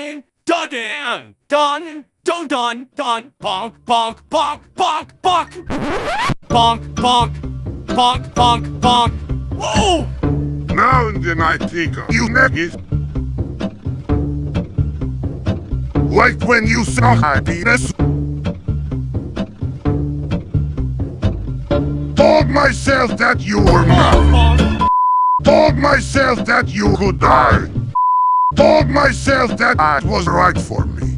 done, done, done, done, done, done, bonk, bonk, bonk, bonk, bonk, bonk, bonk, bonk, bonk, bonk. Whoa! Now then I think of you niggas. Like when you saw happiness. Told myself that you were mine. Told myself that you could die. Told myself that that was right for me.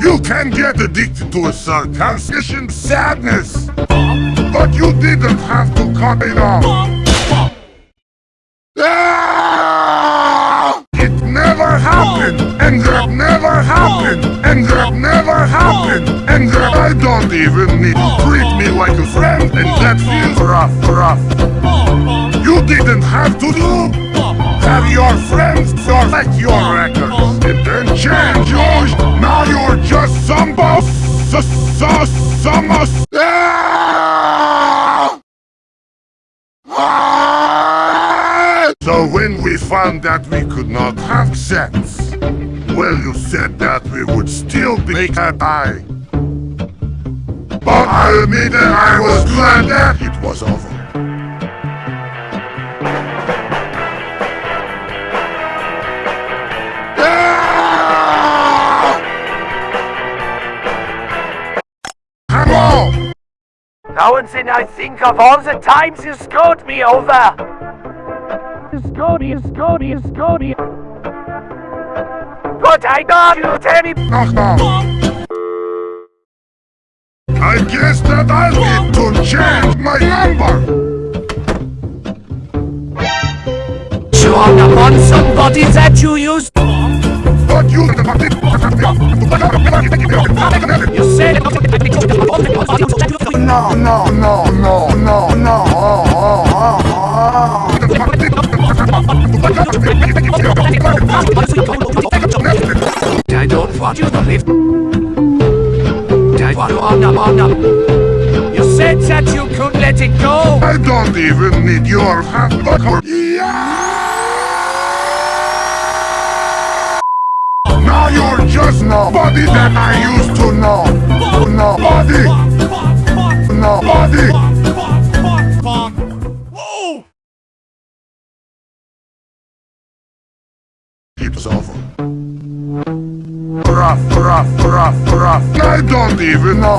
You can get addicted to a sarcastic sadness, but you didn't have to cut it off. Ah! It never happened, and that never happened, and that never happened, and that I don't even need to treat me like a friend, and that feels rough, rough. You didn't have to do. Have your friends select your records, and then change yours. Now you're just some boss, so, so, some us. Ah! So when we found that we could not have sex, well, you said that we would still be die. But I admit that I was glad that it was over. Ah! Now and then I think of all the times you screwed me over. You screwed me, you screwed me, you screwed me. Good, I know you, tell me. Knock knock. I guess that I need to change my number. You hung up on somebody that you used. But you You said No, no, no, no, no, no. Uh, uh, uh, I don't want you to live. You said that you could let it go. I don't even need your. Yeah! Now you're just nobody that I used to know. Nobody. Nobody. Whoa! It's over. Rough, rough, rough, rough. I don't even know